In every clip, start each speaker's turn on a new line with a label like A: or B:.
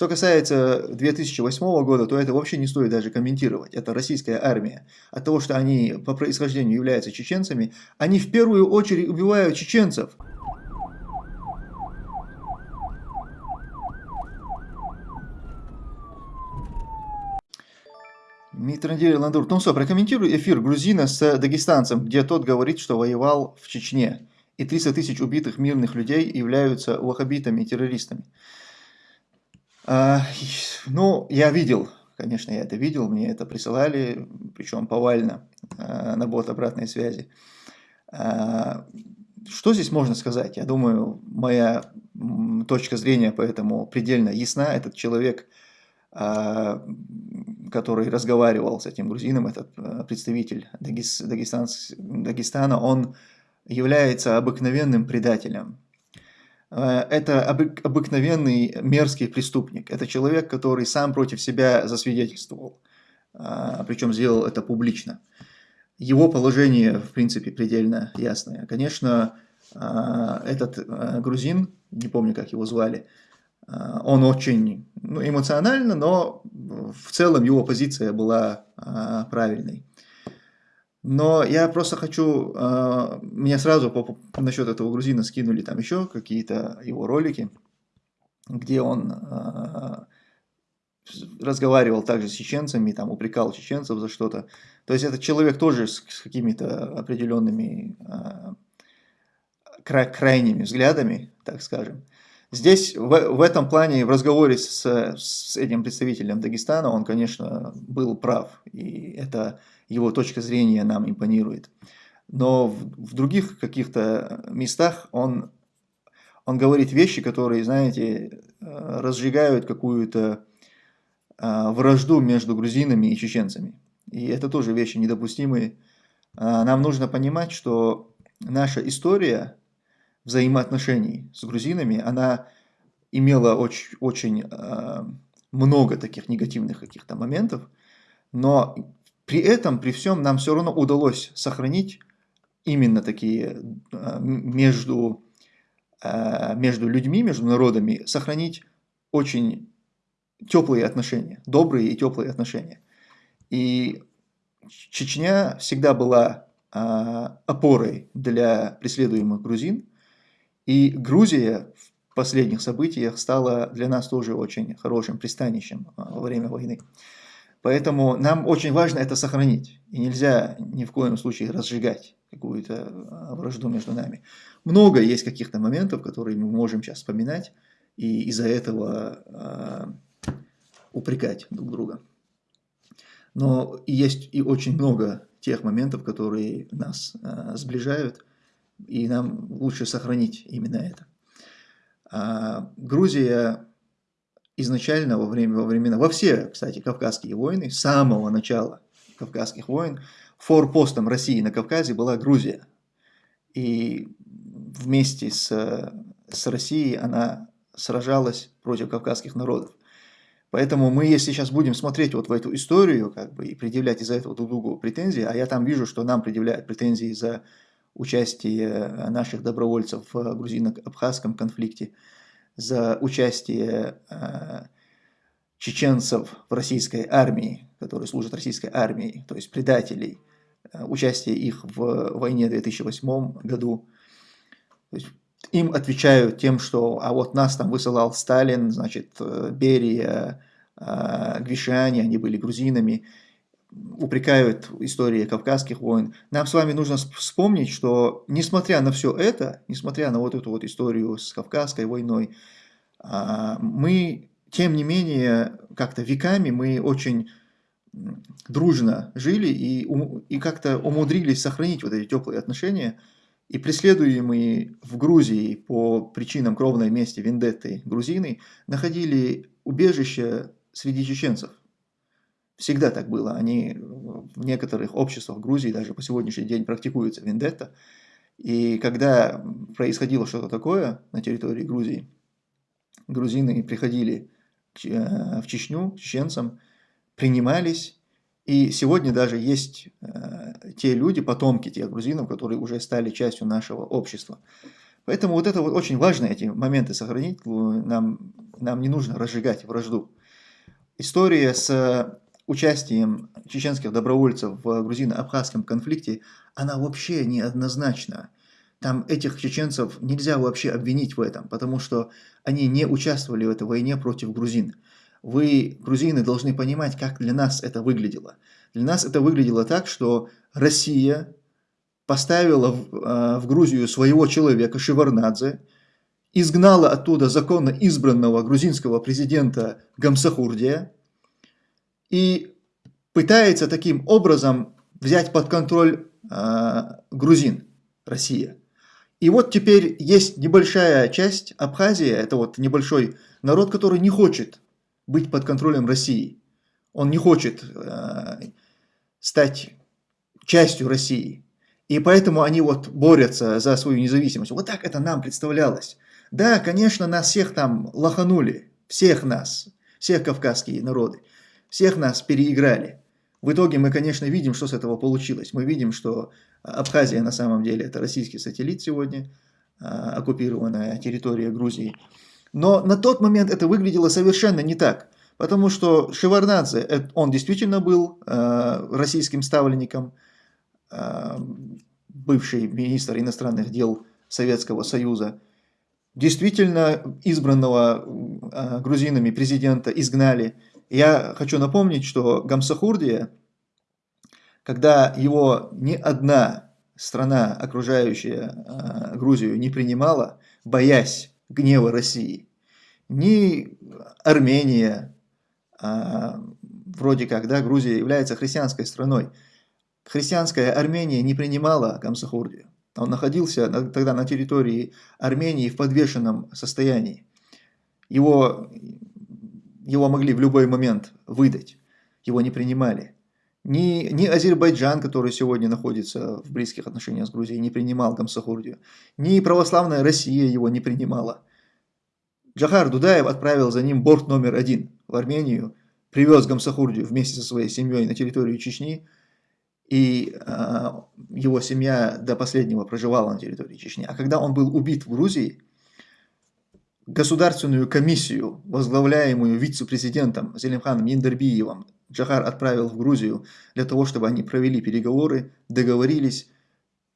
A: Что касается 2008 года, то это вообще не стоит даже комментировать. Это российская армия. От того, что они по происхождению являются чеченцами, они в первую очередь убивают чеченцев. Митрондир Ландур. Ну что, прокомментируй эфир грузина с дагестанцем, где тот говорит, что воевал в Чечне. И 300 тысяч убитых мирных людей являются вахабитами, террористами. А, ну, я видел, конечно, я это видел, мне это присылали, причем повально, а, на бот обратной связи. А, что здесь можно сказать? Я думаю, моя точка зрения поэтому предельно ясна. Этот человек который разговаривал с этим грузином, этот представитель Дагес, Дагестана, он является обыкновенным предателем. Э, это обыкновенный мерзкий преступник. Это человек, который сам против себя засвидетельствовал, а, причем сделал это публично. Его положение, в принципе, предельно ясное. Конечно, а, этот э, грузин, не помню, как его звали, а, он очень ну, эмоционально, но в целом его позиция была а, правильной. Но я просто хочу, а, меня сразу по, по, насчет этого грузина скинули там еще какие-то его ролики, где он а, разговаривал также с чеченцами, там упрекал чеченцев за что-то. То есть этот человек тоже с, с какими-то определенными а, кра крайними взглядами, так скажем. Здесь, в, в этом плане, в разговоре с, с этим представителем Дагестана, он, конечно, был прав, и это его точка зрения нам импонирует. Но в, в других каких-то местах он, он говорит вещи, которые, знаете, э, разжигают какую-то э, вражду между грузинами и чеченцами. И это тоже вещи недопустимые. А, нам нужно понимать, что наша история взаимоотношений с грузинами, она имела очень, очень э, много таких негативных каких-то моментов, но при этом, при всем, нам все равно удалось сохранить именно такие э, между, э, между людьми, между народами, сохранить очень теплые отношения, добрые и теплые отношения. И Чечня всегда была опорой для преследуемых грузин, и Грузия в последних событиях стала для нас тоже очень хорошим пристанищем а, во время войны. Поэтому нам очень важно это сохранить. И нельзя ни в коем случае разжигать какую-то а, вражду между нами. Много есть каких-то моментов, которые мы можем сейчас вспоминать, и из-за этого э, упрекать друг друга. Но есть и очень много тех моментов, которые нас э, сближают, и нам лучше сохранить именно это. А Грузия изначально во, время, во времена, во все, кстати, Кавказские войны, с самого начала Кавказских войн, форпостом России на Кавказе была Грузия. И вместе с, с Россией она сражалась против кавказских народов. Поэтому мы, если сейчас будем смотреть вот в эту историю, как бы, и предъявлять из-за этого друг другу претензии, а я там вижу, что нам предъявляют претензии за участие э, наших добровольцев в грузино-абхазском конфликте, за участие э, чеченцев в российской армии, которые служат российской армии, то есть предателей, э, участие их в войне в 2008 году. Им отвечают тем, что а вот нас там высылал Сталин, значит, Берия, Гвишани, они были грузинами, упрекают истории Кавказских войн, нам с вами нужно вспомнить, что несмотря на все это, несмотря на вот эту вот историю с Кавказской войной, а, мы, тем не менее, как-то веками мы очень дружно жили и, и как-то умудрились сохранить вот эти теплые отношения. И преследуемые в Грузии по причинам кровной мести вендетты грузины находили убежище среди чеченцев. Всегда так было. Они в некоторых обществах Грузии даже по сегодняшний день практикуются вендетта. И когда происходило что-то такое на территории Грузии, грузины приходили э, в Чечню, чеченцам, принимались. И сегодня даже есть э, те люди, потомки тех грузинов, которые уже стали частью нашего общества. Поэтому вот это вот очень важно, эти моменты сохранить. Нам, нам не нужно разжигать вражду. История с участием чеченских добровольцев в грузино-абхазском конфликте, она вообще неоднозначна. Там этих чеченцев нельзя вообще обвинить в этом, потому что они не участвовали в этой войне против грузин. Вы, грузины, должны понимать, как для нас это выглядело. Для нас это выглядело так, что Россия поставила в, э, в Грузию своего человека Шеварнадзе, изгнала оттуда законно избранного грузинского президента Гамсахурдия и пытается таким образом взять под контроль э, грузин, Россия. И вот теперь есть небольшая часть Абхазии, это вот небольшой народ, который не хочет быть под контролем России. Он не хочет э, стать частью России. И поэтому они вот борются за свою независимость. Вот так это нам представлялось. Да, конечно, нас всех там лоханули. Всех нас. Всех кавказские народы. Всех нас переиграли. В итоге мы, конечно, видим, что с этого получилось. Мы видим, что Абхазия на самом деле это российский сателлит сегодня, а, оккупированная территория Грузии. Но на тот момент это выглядело совершенно не так. Потому что Шеварнадзе, э, он действительно был э, российским ставленником, бывший министр иностранных дел Советского Союза, действительно избранного а, грузинами президента изгнали. Я хочу напомнить, что Гамсахурдия, когда его ни одна страна, окружающая а, Грузию, не принимала, боясь гнева России, ни Армения, а, вроде как, да, Грузия является христианской страной, христианская Армения не принимала Гамсахурдию. Он находился тогда на территории Армении в подвешенном состоянии. Его, его могли в любой момент выдать, его не принимали. Ни, ни Азербайджан, который сегодня находится в близких отношениях с Грузией, не принимал Гамсахурдию. Ни православная Россия его не принимала. Джахар Дудаев отправил за ним борт номер один в Армению, привез Гамсахурдию вместе со своей семьей на территорию Чечни – и э, его семья до последнего проживала на территории Чечни. А когда он был убит в Грузии, государственную комиссию, возглавляемую вице-президентом Зелимханом Индербиевым, Джахар отправил в Грузию для того, чтобы они провели переговоры, договорились,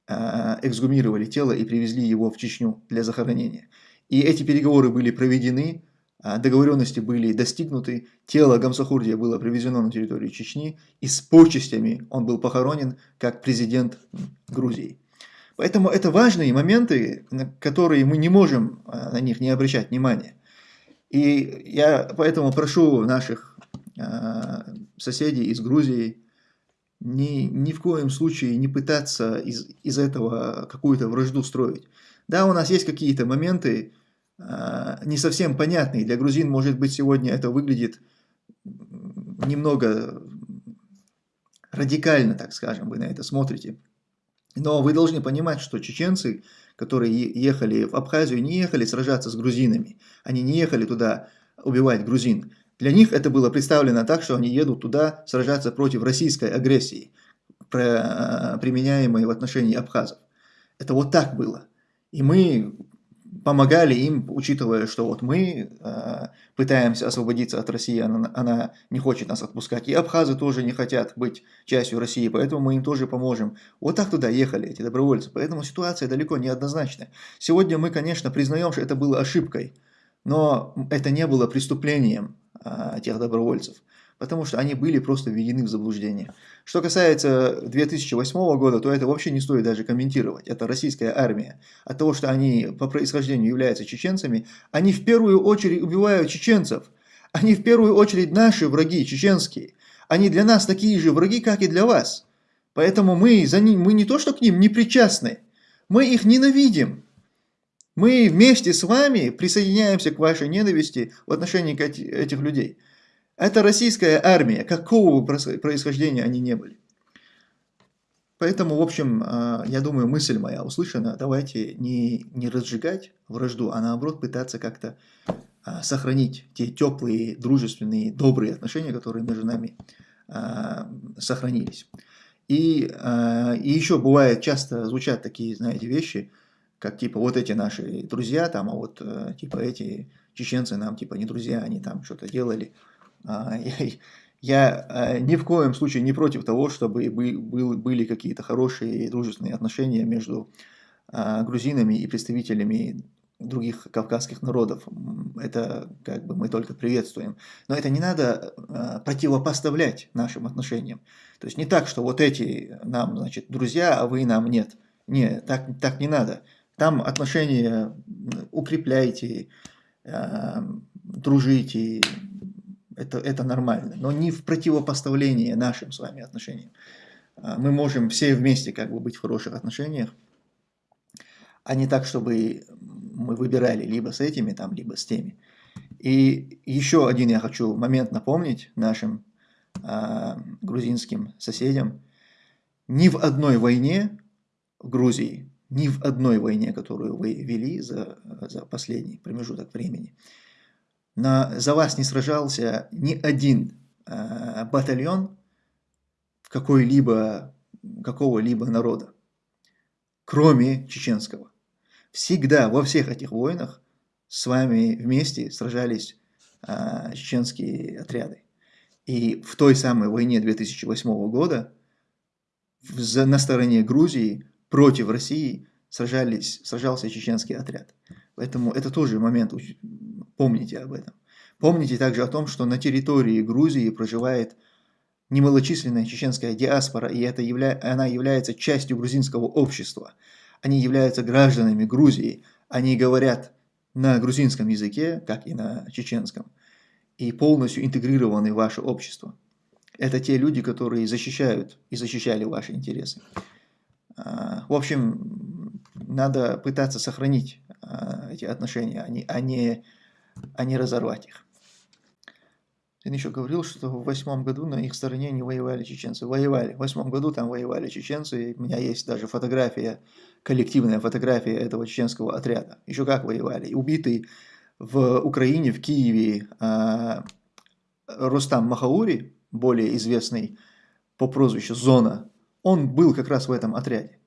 A: э, эксгумировали тело и привезли его в Чечню для захоронения. И эти переговоры были проведены, а, договоренности были достигнуты, тело Гамсахурдия было привезено на территорию Чечни, и с почестями он был похоронен как президент Грузии. Поэтому это важные моменты, на которые мы не можем а, на них не обращать внимания. И я поэтому прошу наших а, соседей из Грузии ни, ни в коем случае не пытаться из, из этого какую-то вражду строить. Да, у нас есть какие-то моменты, а, не совсем понятный. Для грузин, может быть, сегодня это выглядит немного радикально, так скажем, вы на это смотрите. Но вы должны понимать, что чеченцы, которые ехали в Абхазию, не ехали сражаться с грузинами. Они не ехали туда убивать грузин. Для них это было представлено так, что они едут туда сражаться против российской агрессии, а, применяемой в отношении абхазов. Это вот так было. И мы помогали им, учитывая, что вот мы э, пытаемся освободиться от России, она, она не хочет нас отпускать, и абхазы тоже не хотят быть частью России, поэтому мы им тоже поможем. Вот так туда ехали эти добровольцы, поэтому ситуация далеко не однозначная. Сегодня мы, конечно, признаем, что это было ошибкой, но это не было преступлением э, тех добровольцев потому что они были просто введены в заблуждение. Что касается 2008 года, то это вообще не стоит даже комментировать. Это российская армия. От того, что они по происхождению являются чеченцами, они в первую очередь убивают чеченцев. Они в первую очередь наши враги, чеченские. Они для нас такие же враги, как и для вас. Поэтому мы, за ним, мы не то, что к ним не причастны, мы их ненавидим. Мы вместе с вами присоединяемся к вашей ненависти в отношении этих людей. Это российская армия, какого бы происхождения они не были. Поэтому, в общем, а, я думаю, мысль моя услышана. Давайте не, не разжигать вражду, а наоборот пытаться как-то а, сохранить те теплые, дружественные, добрые отношения, которые между нами а, сохранились. И, и еще бывает, часто звучат такие, знаете, вещи, как типа вот эти наши друзья там, а вот э, типа эти чеченцы нам типа не друзья, они там что-то делали. А, я, э, ни в коем случае не против того, чтобы был, были какие-то хорошие и дружественные отношения между а, грузинами и представителями других кавказских народов. Это как бы мы только приветствуем. Но это не надо противопоставлять нашим отношениям. То есть не так, что вот эти нам, значит, друзья, а вы нам нет. Не, так, так не надо. Там отношения укрепляйте, э, дружите, это, это нормально. Но не в противопоставлении нашим с вами отношениям. А мы можем все вместе как бы быть в хороших отношениях, а не так, чтобы мы выбирали либо с этими, там, либо с теми. И еще один я хочу момент напомнить нашим э, грузинским соседям. Ни в одной войне в Грузии, ни в одной войне, которую вы вели за, за последний промежуток времени, на, за вас не сражался ни один э, батальон какой-либо, какого-либо народа, кроме чеченского. Всегда во всех этих войнах с вами вместе сражались э, чеченские отряды. И в той самой войне 2008 года в, на стороне Грузии против России сражались, сражался чеченский отряд. Поэтому это тоже момент, помните об этом. Помните также о том, что на территории Грузии проживает немалочисленная чеченская диаспора, и это явля... она является частью грузинского общества – они являются гражданами Грузии, они говорят на грузинском языке, как и на чеченском, и полностью интегрированы в ваше общество. Это те люди, которые защищают и защищали ваши интересы. А, в общем, надо пытаться сохранить а, эти отношения, а не, а не разорвать их. Он еще говорил, что в восьмом году на их стороне не воевали чеченцы. Воевали. В восьмом году там воевали чеченцы. У меня есть даже фотография, коллективная фотография этого чеченского отряда. Еще как воевали. Убитый в Украине, в Киеве э, Рустам Махаури, более известный по прозвищу Зона, он был как раз в этом отряде.